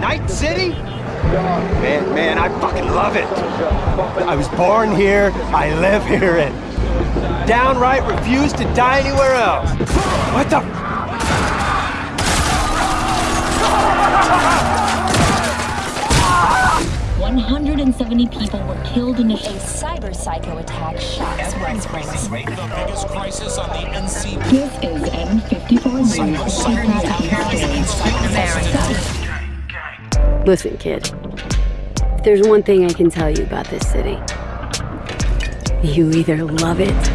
Night City? Man, man, I fucking love it. I was born here, I live here, and downright refuse to die anywhere else. What the? 170 people were killed in a cyber psycho attack shocks West Springs. The biggest crisis on the NC. This is N54 News. Listen, kid. If there's one thing I can tell you about this city, you either love it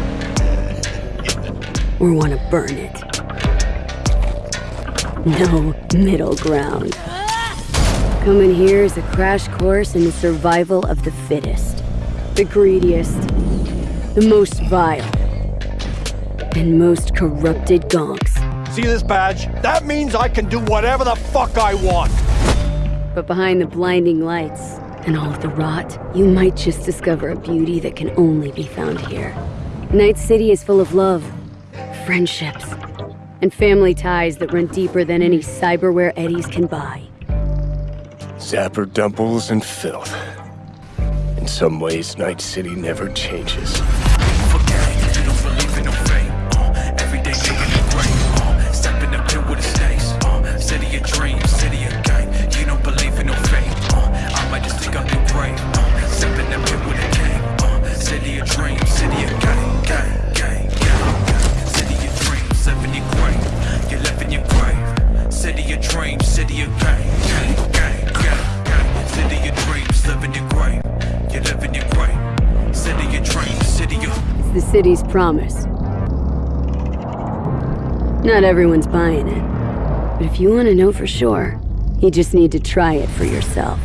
or want to burn it. No middle ground. Coming here is a crash course in the survival of the fittest. The greediest, the most vile, and most corrupted gonks. See this badge? That means I can do whatever the fuck I want. But behind the blinding lights and all of the rot, you might just discover a beauty that can only be found here. Night City is full of love, friendships, and family ties that run deeper than any cyberware eddies can buy. Zapper dumples and filth. In some ways, Night City never changes. City of dreams, city of gang. The city's promise. Not everyone's buying it. But if you want to know for sure, you just need to try it for yourself.